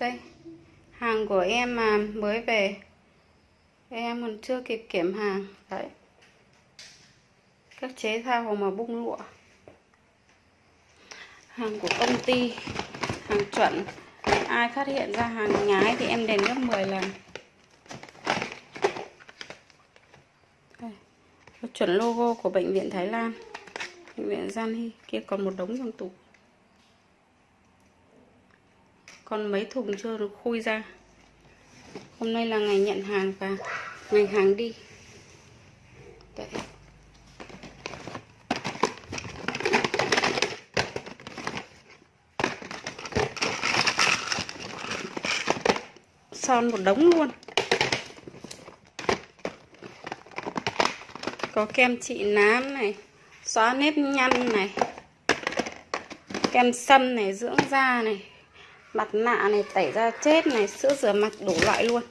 Đây. Hàng của em mà mới về. Em còn chưa kịp kiểm hàng. Đấy. Các chế thao mà bung lụa. Hàng của công ty. Hàng chuẩn. Ai phát hiện ra hàng nhái thì em đền gấp 10 lần. Đây. Chuẩn logo của bệnh viện Thái Lan. Bệnh viện Gian Hy. Kia còn một đống trong tủ còn mấy thùng chưa được khui ra. Hôm nay là ngày nhận hàng và ngày hàng đi. Đấy. son một đống luôn. Có kem trị nám này, xóa nếp nhăn này, kem sâm này, dưỡng da này mặt nạ này tẩy da chết này sữa rửa mặt đủ loại luôn.